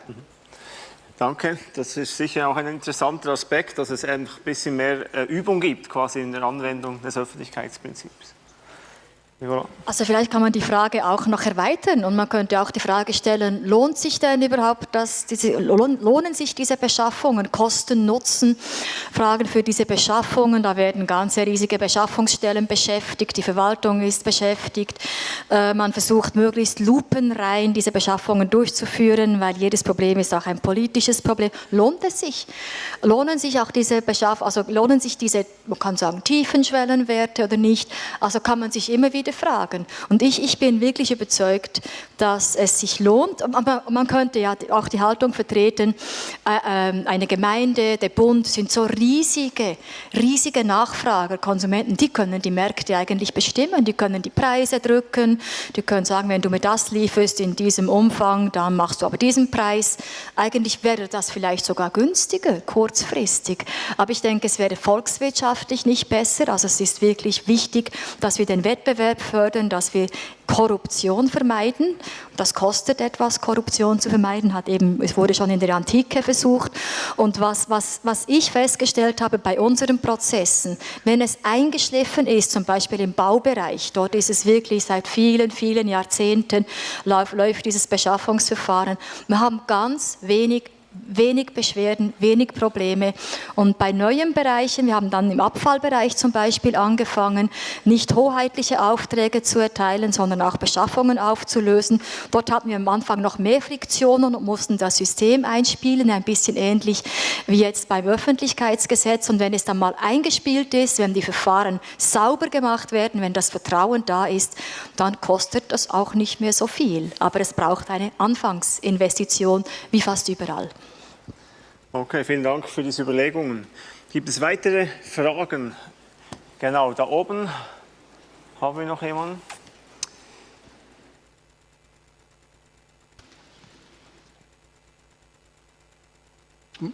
Speaker 1: Danke, das ist sicher auch ein interessanter Aspekt, dass es ein bisschen mehr äh, Übung gibt, quasi in der Anwendung des Öffentlichkeitsprinzips.
Speaker 3: Also vielleicht kann man die Frage auch noch erweitern und man könnte auch die Frage stellen, lohnt sich denn überhaupt, dass diese, lohnen sich diese Beschaffungen, Kosten, Nutzen, Fragen für diese Beschaffungen, da werden ganze riesige Beschaffungsstellen beschäftigt, die Verwaltung ist beschäftigt, äh, man versucht möglichst lupenrein diese Beschaffungen durchzuführen, weil jedes Problem ist auch ein politisches Problem. Lohnt es sich? Lohnen sich auch diese Beschaff also lohnen sich diese, man kann sagen, tiefen Schwellenwerte oder nicht? Also kann man sich immer wieder viele Fragen. Und ich, ich bin wirklich überzeugt, dass es sich lohnt. Man könnte ja auch die Haltung vertreten, äh, ähm, eine Gemeinde, der Bund sind so riesige, riesige Nachfrager, Konsumenten, die können die Märkte eigentlich bestimmen, die können die Preise drücken, die können sagen, wenn du mir das lieferst in diesem Umfang, dann machst du aber diesen Preis. Eigentlich wäre das vielleicht sogar günstiger, kurzfristig. Aber ich denke, es wäre volkswirtschaftlich nicht besser. Also es ist wirklich wichtig, dass wir den Wettbewerb fördern, dass wir Korruption vermeiden. Das kostet etwas, Korruption zu vermeiden, hat eben, es wurde schon in der Antike versucht. Und was, was, was ich festgestellt habe bei unseren Prozessen, wenn es eingeschliffen ist, zum Beispiel im Baubereich, dort ist es wirklich seit vielen, vielen Jahrzehnten läuft, läuft dieses Beschaffungsverfahren. Wir haben ganz wenig wenig Beschwerden, wenig Probleme. Und bei neuen Bereichen, wir haben dann im Abfallbereich zum Beispiel angefangen, nicht hoheitliche Aufträge zu erteilen, sondern auch Beschaffungen aufzulösen. Dort hatten wir am Anfang noch mehr Friktionen und mussten das System einspielen, ein bisschen ähnlich wie jetzt beim Öffentlichkeitsgesetz. Und wenn es dann mal eingespielt ist, wenn die Verfahren sauber gemacht werden, wenn das Vertrauen da ist, dann kostet das auch nicht mehr so viel. Aber es braucht eine Anfangsinvestition, wie fast überall.
Speaker 1: Okay, vielen Dank für diese Überlegungen. Gibt es weitere Fragen? Genau, da oben haben wir noch jemanden.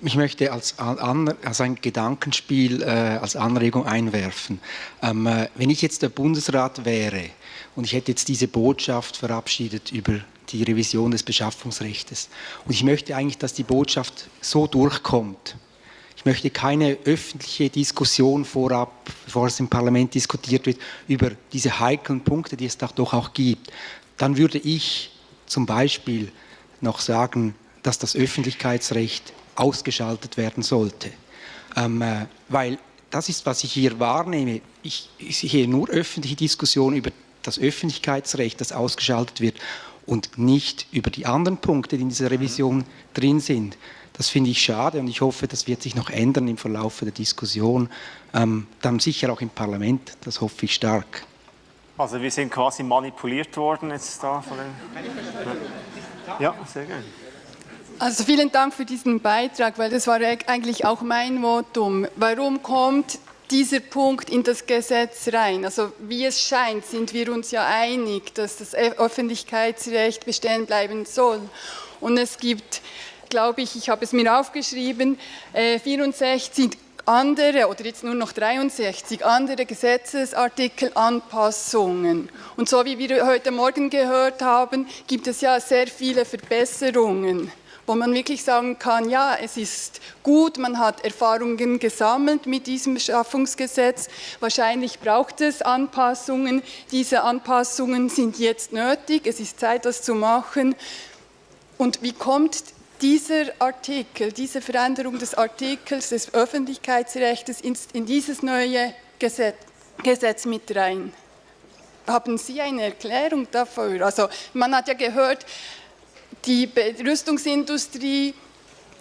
Speaker 8: Ich möchte als, als ein Gedankenspiel, äh, als Anregung einwerfen. Ähm, äh, wenn ich jetzt der Bundesrat wäre und ich hätte jetzt diese Botschaft verabschiedet über die Revision des Beschaffungsrechts. Und ich möchte eigentlich, dass die Botschaft so durchkommt. Ich möchte keine öffentliche Diskussion vorab, bevor es im Parlament diskutiert wird, über diese heiklen Punkte, die es doch auch gibt. Dann würde ich zum Beispiel noch sagen, dass das Öffentlichkeitsrecht ausgeschaltet werden sollte. Ähm, äh, weil das ist, was ich hier wahrnehme. Ich, ich sehe nur öffentliche Diskussionen über das Öffentlichkeitsrecht, das ausgeschaltet wird und nicht über die anderen Punkte, die in dieser Revision drin sind. Das finde ich schade und ich hoffe, das wird sich noch ändern im Verlauf der Diskussion, ähm, dann sicher auch im Parlament, das hoffe ich stark.
Speaker 1: Also wir sind quasi manipuliert worden jetzt da von den... Ja, sehr gerne.
Speaker 4: Also vielen Dank für diesen Beitrag, weil das war eigentlich auch mein Votum. Warum kommt dieser Punkt in das Gesetz rein. Also wie es scheint, sind wir uns ja einig, dass das Öffentlichkeitsrecht bestehen bleiben soll. Und es gibt, glaube ich, ich habe es mir aufgeschrieben, 64 äh, andere oder jetzt nur noch 63 andere Gesetzesartikelanpassungen. Und so wie wir heute Morgen gehört haben, gibt es ja sehr viele Verbesserungen wo man wirklich sagen kann, ja, es ist gut, man hat Erfahrungen gesammelt mit diesem Beschaffungsgesetz, wahrscheinlich braucht es Anpassungen, diese Anpassungen sind jetzt nötig, es ist Zeit, das zu machen. Und wie kommt dieser Artikel, diese Veränderung des Artikels des Öffentlichkeitsrechts in dieses neue Gesetz, Gesetz mit rein? Haben Sie eine Erklärung dafür? Also man hat ja gehört, die Rüstungsindustrie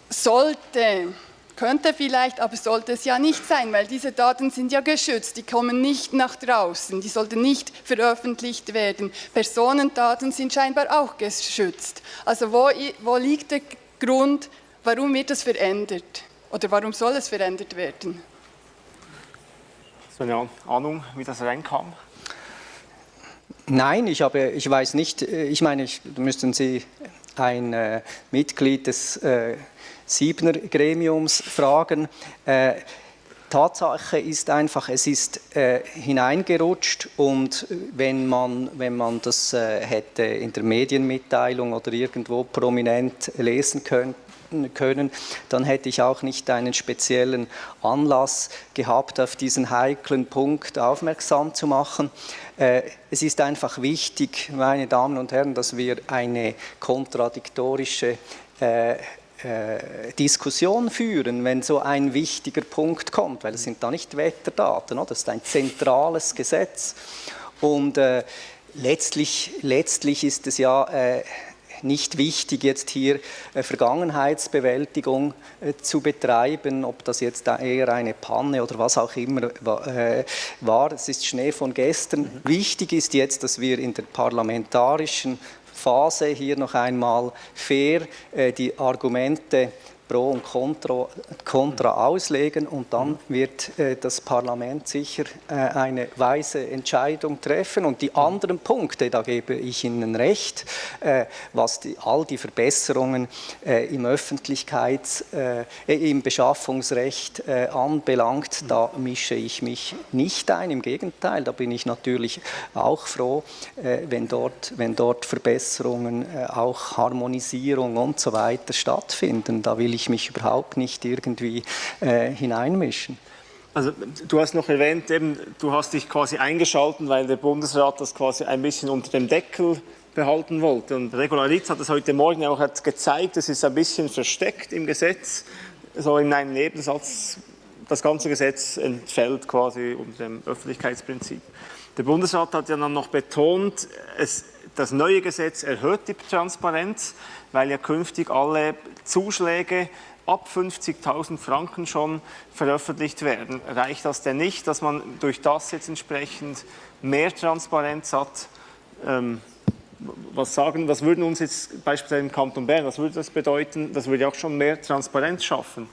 Speaker 4: sollte, könnte vielleicht, aber sollte es ja nicht sein, weil diese Daten sind ja geschützt, die kommen nicht nach draußen, die sollten nicht veröffentlicht werden. Personendaten sind scheinbar auch geschützt. Also wo, wo liegt der Grund, warum wird das verändert? Oder warum soll es verändert werden?
Speaker 1: So eine Ahnung, wie das reinkam?
Speaker 2: Nein, ich, habe, ich weiß nicht, ich meine, ich, müssten Sie ein äh, Mitglied des äh, Siebner Gremiums fragen. Äh, Tatsache ist einfach, es ist äh, hineingerutscht und wenn man, wenn man das äh, hätte in der Medienmitteilung oder irgendwo prominent lesen können, können, dann hätte ich auch nicht einen speziellen Anlass gehabt, auf diesen heiklen Punkt aufmerksam zu machen. Äh, es ist einfach wichtig, meine Damen und Herren, dass wir eine kontradiktorische äh, äh, Diskussion führen, wenn so ein wichtiger Punkt kommt, weil es sind da nicht Wetterdaten, das ist ein zentrales Gesetz. Und äh, letztlich, letztlich ist es ja äh, nicht wichtig, jetzt hier äh, Vergangenheitsbewältigung äh, zu betreiben, ob das jetzt eher eine Panne oder was auch immer äh, war. Es ist Schnee von gestern. Mhm. Wichtig ist jetzt, dass wir in der parlamentarischen Phase hier noch einmal fair die Argumente Pro und Contra, Contra auslegen und dann wird äh, das Parlament sicher äh, eine weise Entscheidung treffen. Und die anderen Punkte, da gebe ich Ihnen recht, äh, was die, all die Verbesserungen äh, im Öffentlichkeits-, äh, im Beschaffungsrecht äh, anbelangt, da mische ich mich nicht ein. Im Gegenteil, da bin ich natürlich auch froh, wenn, dort, wenn dort Verbesserungen, auch Harmonisierung und so weiter stattfinden. Da will ich mich überhaupt nicht irgendwie hineinmischen.
Speaker 1: Also du hast noch erwähnt, eben, du hast dich quasi eingeschalten, weil der Bundesrat das quasi ein bisschen unter dem Deckel behalten wollte. Und Regularitz hat es heute Morgen auch gezeigt, es ist ein bisschen versteckt im Gesetz, so in einem Nebensatz, das ganze Gesetz entfällt quasi unter dem Öffentlichkeitsprinzip. Der Bundesrat hat ja dann noch betont, es, das neue Gesetz erhöht die Transparenz, weil ja künftig alle Zuschläge ab 50.000 Franken schon veröffentlicht werden. Reicht das denn nicht, dass man durch das jetzt entsprechend mehr Transparenz hat? Ähm, was sagen, was würden uns jetzt beispielsweise im Kanton Bern, was würde das bedeuten? Das würde auch schon mehr Transparenz schaffen.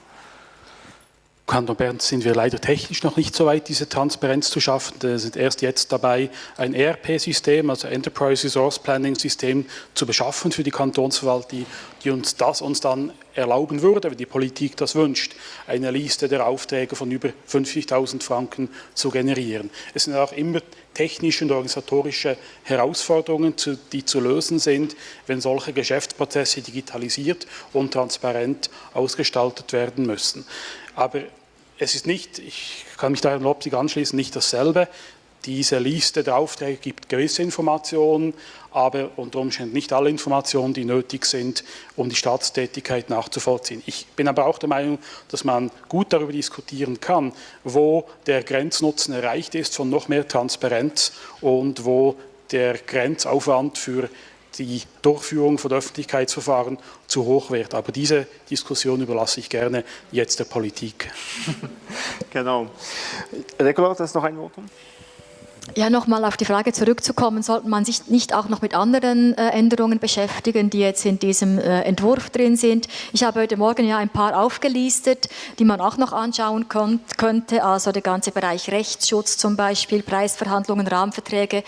Speaker 5: Kanton Bern sind wir leider technisch noch nicht so weit, diese Transparenz zu schaffen. Wir sind erst jetzt dabei, ein ERP-System, also Enterprise Resource Planning System, zu beschaffen für die Kantonsverwaltung, die uns das uns dann erlauben würde, wenn die Politik das wünscht, eine Liste der Aufträge von über 50.000 Franken zu generieren. Es sind auch immer technische und organisatorische Herausforderungen, die zu lösen sind, wenn solche Geschäftsprozesse digitalisiert und transparent ausgestaltet werden müssen. Aber es ist nicht, ich kann mich da Herrn Lopsig anschließen, nicht dasselbe. Diese Liste der Aufträge gibt gewisse Informationen, aber unter Umständen nicht alle Informationen, die nötig sind, um die Staatstätigkeit nachzuvollziehen. Ich bin aber auch der Meinung, dass man gut darüber diskutieren kann, wo der Grenznutzen erreicht ist von noch mehr Transparenz und wo der Grenzaufwand für die Durchführung von Öffentlichkeitsverfahren zu hoch wird. Aber diese Diskussion überlasse ich gerne jetzt der Politik.
Speaker 1: genau. Regula, das ist noch ein Votum?
Speaker 3: Ja, nochmal auf die Frage zurückzukommen, sollte man sich nicht auch noch mit anderen äh, Änderungen beschäftigen, die jetzt in diesem äh, Entwurf drin sind. Ich habe heute Morgen ja ein paar aufgelistet, die man auch noch anschauen könnte, also der ganze Bereich Rechtsschutz zum Beispiel, Preisverhandlungen, Rahmenverträge,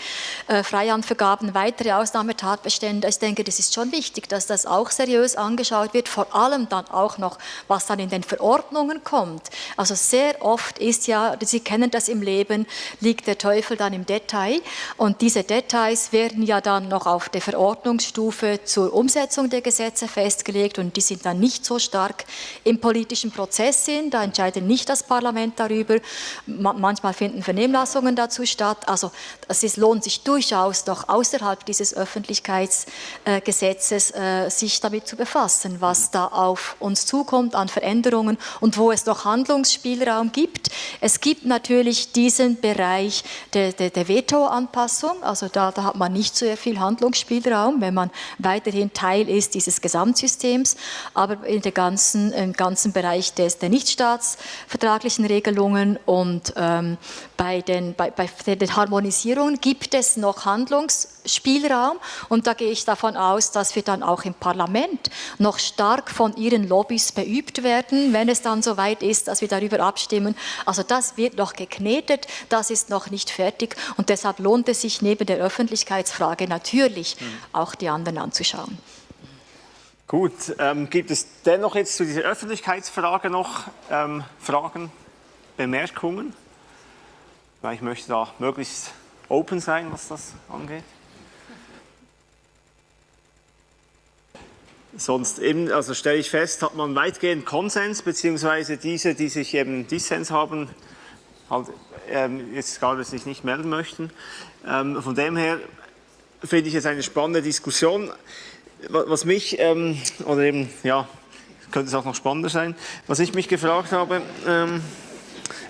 Speaker 3: äh, Freihandvergaben, weitere Ausnahmetatbestände. Ich denke, das ist schon wichtig, dass das auch seriös angeschaut wird, vor allem dann auch noch, was dann in den Verordnungen kommt. Also sehr oft ist ja, Sie kennen das im Leben, liegt der Teufel dann im Detail. Und diese Details werden ja dann noch auf der Verordnungsstufe zur Umsetzung der Gesetze festgelegt und die sind dann nicht so stark im politischen Prozess sind. Da entscheidet nicht das Parlament darüber. Manchmal finden Vernehmlassungen dazu statt. Also es lohnt sich durchaus noch außerhalb dieses Öffentlichkeitsgesetzes äh, sich damit zu befassen, was da auf uns zukommt an Veränderungen und wo es noch Handlungsspielraum gibt. Es gibt natürlich diesen Bereich der, der, der Veto-Anpassung. Also da, da, hat man nicht so viel Handlungsspielraum, wenn man weiterhin Teil ist dieses Gesamtsystems. Aber in der ganzen, im ganzen Bereich des, der nichtstaatsvertraglichen Regelungen und ähm, bei, den, bei, bei den Harmonisierungen gibt es noch Handlungsspielraum. Und da gehe ich davon aus, dass wir dann auch im Parlament noch stark von Ihren Lobbys beübt werden, wenn es dann so weit ist, dass wir darüber abstimmen. Also das wird noch geknetet, das ist noch nicht fertig und deshalb lohnt es sich neben der Öffentlichkeitsfrage natürlich mhm. auch die anderen anzuschauen.
Speaker 1: Gut, ähm, gibt es dennoch jetzt zu dieser Öffentlichkeitsfrage noch ähm, Fragen, Bemerkungen? Weil ich möchte da möglichst open sein, was das angeht. Sonst eben, also stelle ich fest, hat man weitgehend Konsens, beziehungsweise diese, die sich eben Dissens haben, halt ähm, jetzt gerade sich nicht melden möchten. Ähm, von dem her finde ich es eine spannende Diskussion. Was mich, ähm, oder eben, ja, könnte es auch noch spannender sein, was ich mich gefragt habe, ähm,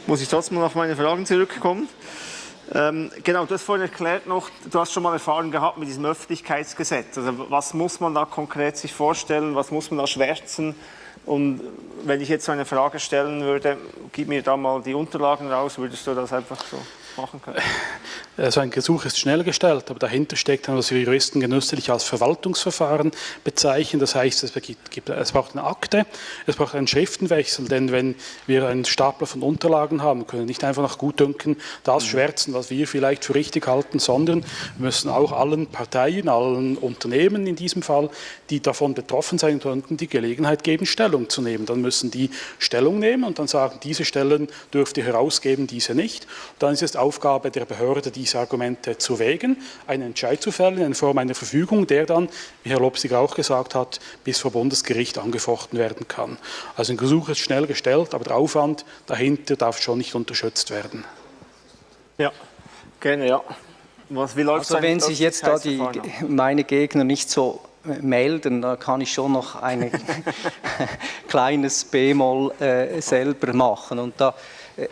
Speaker 1: muss ich trotzdem noch auf meine Fragen zurückkommen. Ähm, genau, du hast vorhin erklärt noch, du hast schon mal Erfahrung gehabt mit diesem Öffentlichkeitsgesetz. Also was muss man da konkret sich vorstellen, was muss man da schwärzen? Und wenn ich jetzt so eine Frage stellen würde, gib mir da mal die Unterlagen raus, würdest du das einfach so? Machen können?
Speaker 5: Also ein Gesuch ist schnell gestellt, aber dahinter steckt dann, was wir Juristen genüsslich als Verwaltungsverfahren bezeichnen. Das heißt, es, gibt, es braucht eine Akte, es braucht einen Schriftenwechsel, denn wenn wir einen Stapler von Unterlagen haben, können wir nicht einfach nach Gutdünken das mhm. schwärzen, was wir vielleicht für richtig halten, sondern wir müssen auch allen Parteien, allen Unternehmen in diesem Fall, die davon betroffen sein könnten, die Gelegenheit geben, Stellung zu nehmen. Dann müssen die Stellung nehmen und dann sagen, diese Stellen dürft ihr herausgeben, diese nicht. Und dann ist es Aufgabe der Behörde, die diese Argumente zu wägen, einen Entscheid zu fällen in Form einer Verfügung, der dann, wie Herr Lopsig auch gesagt hat, bis vor Bundesgericht angefochten werden kann. Also ein Gesuch ist schnell gestellt, aber der Aufwand dahinter darf schon nicht unterschätzt werden.
Speaker 1: Ja, gerne, ja.
Speaker 2: Was, wie läuft also wenn sich jetzt da die, meine Gegner nicht so melden, da kann ich schon noch ein kleines B-Moll äh, selber machen. Und da äh,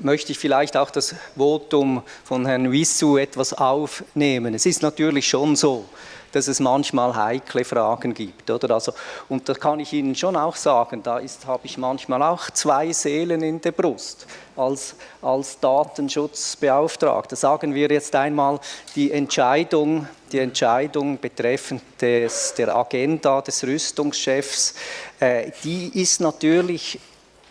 Speaker 2: möchte ich vielleicht auch das Votum von Herrn Wissu etwas aufnehmen. Es ist natürlich schon so, dass es manchmal heikle Fragen gibt. Oder? Also, und da kann ich Ihnen schon auch sagen, da habe ich manchmal auch zwei Seelen in der Brust als, als Datenschutzbeauftragter. Sagen wir jetzt einmal die Entscheidung, die Entscheidung betreffend des, der Agenda des Rüstungschefs, äh, die ist natürlich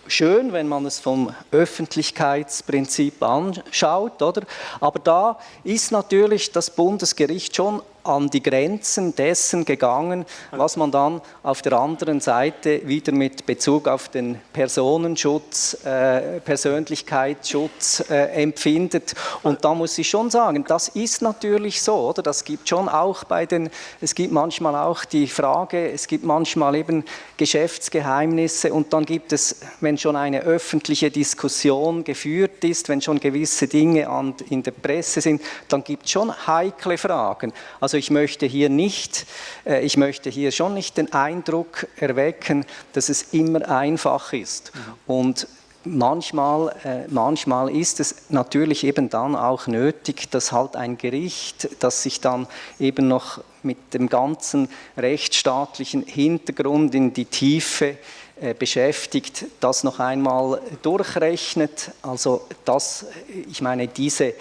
Speaker 2: schön, wenn man es vom Öffentlichkeitsprinzip anschaut, oder? aber da ist natürlich das Bundesgericht schon an die Grenzen dessen gegangen, was man dann auf der anderen Seite wieder mit Bezug auf den Personenschutz, äh, Persönlichkeitsschutz äh, empfindet. Und da muss ich schon sagen, das ist natürlich so, oder? Das gibt schon auch bei den, es gibt manchmal auch die Frage, es gibt manchmal eben Geschäftsgeheimnisse und dann gibt es, wenn schon eine öffentliche Diskussion geführt ist, wenn schon gewisse Dinge an, in der Presse sind, dann gibt es schon heikle Fragen. Also also ich möchte hier nicht, äh, ich möchte hier schon nicht den Eindruck erwecken, dass es immer einfach ist. Mhm. Und manchmal, äh, manchmal ist es natürlich eben dann auch nötig, dass halt ein Gericht, das sich dann eben noch mit dem ganzen rechtsstaatlichen Hintergrund in die Tiefe äh, beschäftigt, das noch einmal durchrechnet. Also das, ich meine, diese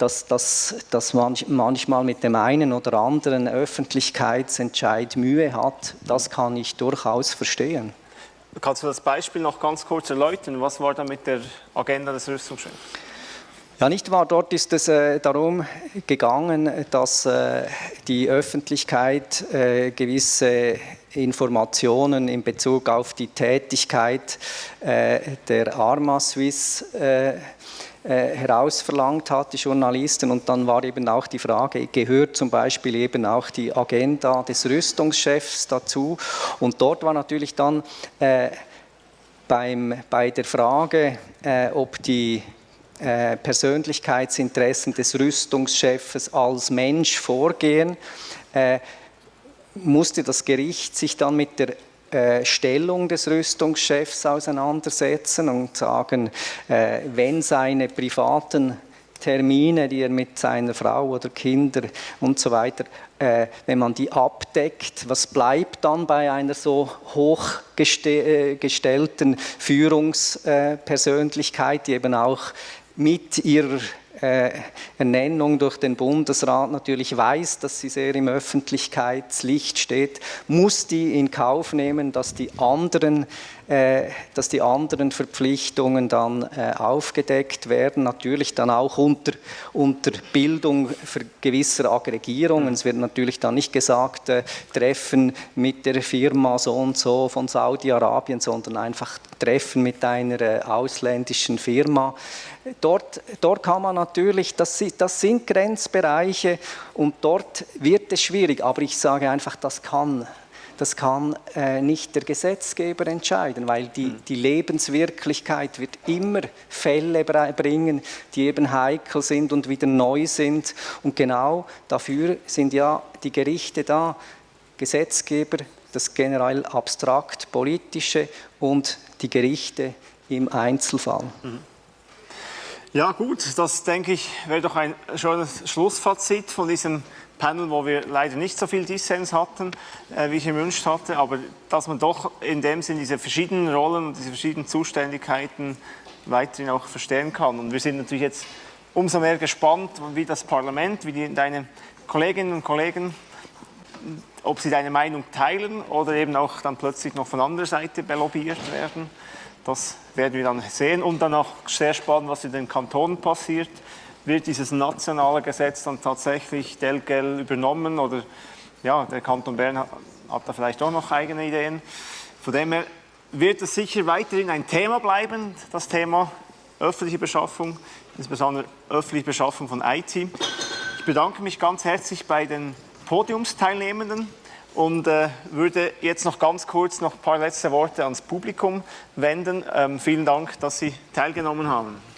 Speaker 2: dass das manchmal mit dem einen oder anderen Öffentlichkeitsentscheid Mühe hat, das kann ich durchaus verstehen.
Speaker 1: Kannst du das Beispiel noch ganz kurz erläutern? Was war da mit der Agenda des Rüstungschefs?
Speaker 2: Ja, nicht wahr? Dort ist es äh, darum gegangen, dass äh, die Öffentlichkeit äh, gewisse Informationen in Bezug auf die Tätigkeit äh, der Arma Suisse äh, herausverlangt hat, die Journalisten. Und dann war eben auch die Frage, gehört zum Beispiel eben auch die Agenda des Rüstungschefs dazu. Und dort war natürlich dann äh, beim, bei der Frage, äh, ob die äh, Persönlichkeitsinteressen des Rüstungschefs als Mensch vorgehen, äh, musste das Gericht sich dann mit der äh, Stellung des Rüstungschefs auseinandersetzen und sagen, äh, wenn seine privaten Termine, die er mit seiner Frau oder Kinder und so weiter, äh, wenn man die abdeckt, was bleibt dann bei einer so hochgestellten Führungspersönlichkeit, die eben auch mit ihrer Ernennung durch den Bundesrat natürlich weiß, dass sie sehr im Öffentlichkeitslicht steht, muss die in Kauf nehmen, dass die anderen, äh, dass die anderen Verpflichtungen dann äh, aufgedeckt werden, natürlich dann auch unter, unter Bildung gewisser Aggregierungen. Es wird natürlich dann nicht gesagt, äh, Treffen mit der Firma so und so von Saudi-Arabien, sondern einfach Treffen mit einer äh, ausländischen Firma. Dort, dort kann man natürlich, das, das sind Grenzbereiche und dort wird es schwierig, aber ich sage einfach, das kann das kann äh, nicht der Gesetzgeber entscheiden, weil die, hm. die, Lebenswirklichkeit wird immer Fälle bringen, die eben heikel sind und wieder neu sind. Und genau dafür sind ja die Gerichte da, Gesetzgeber, das generell abstrakt politische und die Gerichte im Einzelfall. Mhm.
Speaker 1: Ja gut, das denke ich wäre doch ein schönes Schlussfazit von diesem Panel, wo wir leider nicht so viel Dissens hatten, äh, wie ich gewünscht hatte, aber dass man doch in dem Sinn diese verschiedenen Rollen und diese verschiedenen Zuständigkeiten weiterhin auch verstehen kann. Und wir sind natürlich jetzt umso mehr gespannt, wie das Parlament, wie die, deine Kolleginnen und Kollegen, ob sie deine Meinung teilen oder eben auch dann plötzlich noch von anderer Seite belobbyiert werden. Das werden wir dann sehen und dann auch sehr spannend, was in den Kantonen passiert. Wird dieses nationale Gesetz dann tatsächlich Delgel übernommen oder ja, der Kanton Bern hat, hat da vielleicht auch noch eigene Ideen. Von dem her wird es sicher weiterhin ein Thema bleiben, das Thema öffentliche Beschaffung, insbesondere öffentliche Beschaffung von IT. Ich bedanke mich ganz herzlich bei den Podiumsteilnehmenden und äh, würde jetzt noch ganz kurz noch ein paar letzte Worte ans Publikum wenden. Ähm, vielen Dank, dass Sie teilgenommen haben.